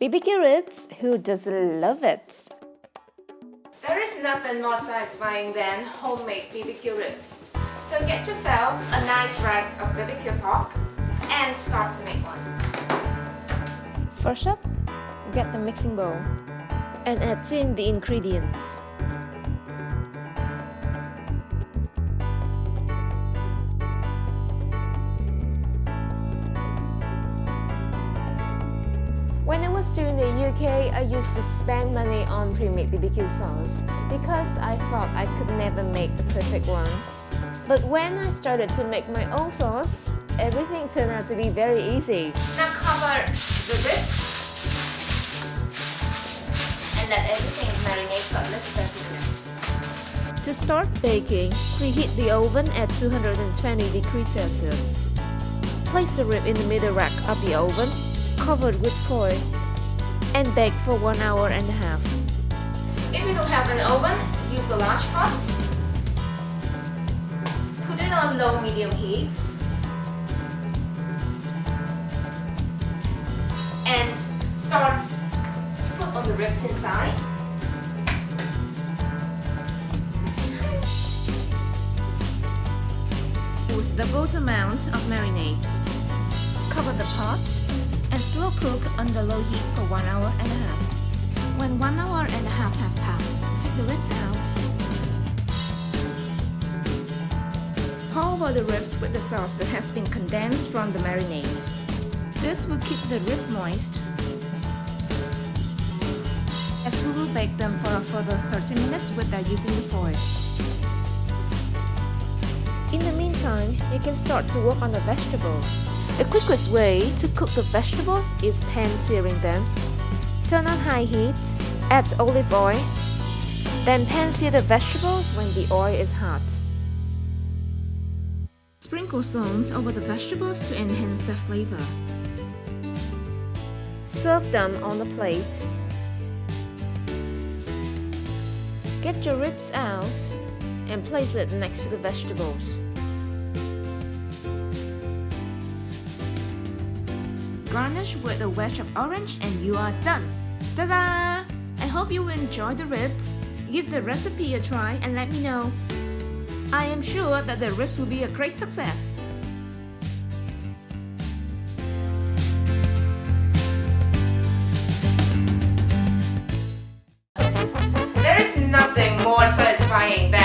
BBQ ribs, who doesn't love it? There is nothing more satisfying than homemade BBQ ribs. So get yourself a nice rack of BBQ pork and start to make one. First up, get the mixing bowl and add in the ingredients. When I was still in the UK, I used to spend money on pre-made BBQ sauce because I thought I could never make the perfect one. But when I started to make my own sauce, everything turned out to be very easy. Now cover the ribs and let everything marinate for at least 30 minutes. To start baking, preheat the oven at 220 degrees Celsius. Place the rib in the middle rack of the oven covered with foil and bake for one hour and a half. If you don't have an oven, use a large pot. Put it on low medium heat. And start to put on the ribs inside. With the the amount of marinade. Cover the pot cook under low heat for 1 hour and a half. When 1 hour and a half have passed, take the ribs out. Pour over the ribs with the sauce that has been condensed from the marinade. This will keep the rib moist as we will bake them for a further 30 minutes without using the foil. In the meantime, you can start to work on the vegetables. The quickest way to cook the vegetables is pan searing them. Turn on high heat, add olive oil, then pan sear the vegetables when the oil is hot. Sprinkle salt over the vegetables to enhance the flavor. Serve them on a plate. Get your ribs out and place it next to the vegetables. Garnish with a wedge of orange and you are done! Ta-da! I hope you enjoy the ribs. Give the recipe a try and let me know. I am sure that the ribs will be a great success. There is nothing more satisfying than